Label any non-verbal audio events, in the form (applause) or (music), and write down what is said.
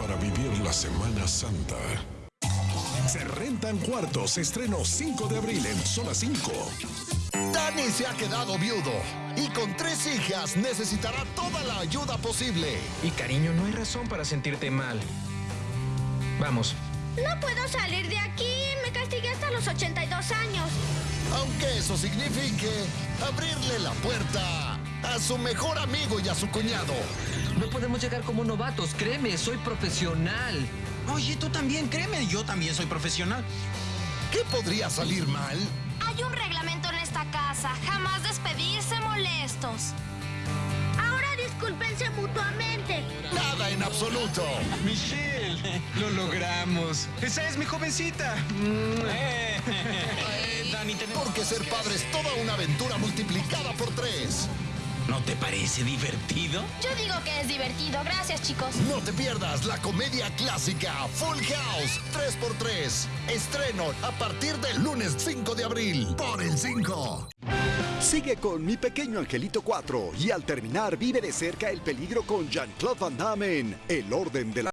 para vivir la Semana Santa. Se rentan cuartos, estreno 5 de abril en Zona 5. Dani se ha quedado viudo y con tres hijas necesitará toda la ayuda posible. Y cariño, no hay razón para sentirte mal. Vamos. No puedo salir de aquí. Me castigué hasta los 82 años. Aunque eso signifique abrirle la puerta a su mejor amigo y a su cuñado. No podemos llegar como novatos, créeme, soy profesional. Oye, tú también, créeme, yo también soy profesional. ¿Qué podría salir mal? Hay un reglamento en esta casa. Jamás despedirse molestos. Ahora discúlpense mutuamente. Nada en absoluto. Michelle, lo logramos. Esa es mi jovencita. (laughs) Eh, Dani, tenemos... Porque ser padre es toda una aventura multiplicada por tres. ¿No te parece divertido? Yo digo que es divertido. Gracias, chicos. No te pierdas la comedia clásica Full House 3x3. Estreno a partir del lunes 5 de abril. Por el 5. Sigue con Mi Pequeño Angelito 4 y al terminar vive de cerca el peligro con Jean-Claude Van Damme en El Orden de la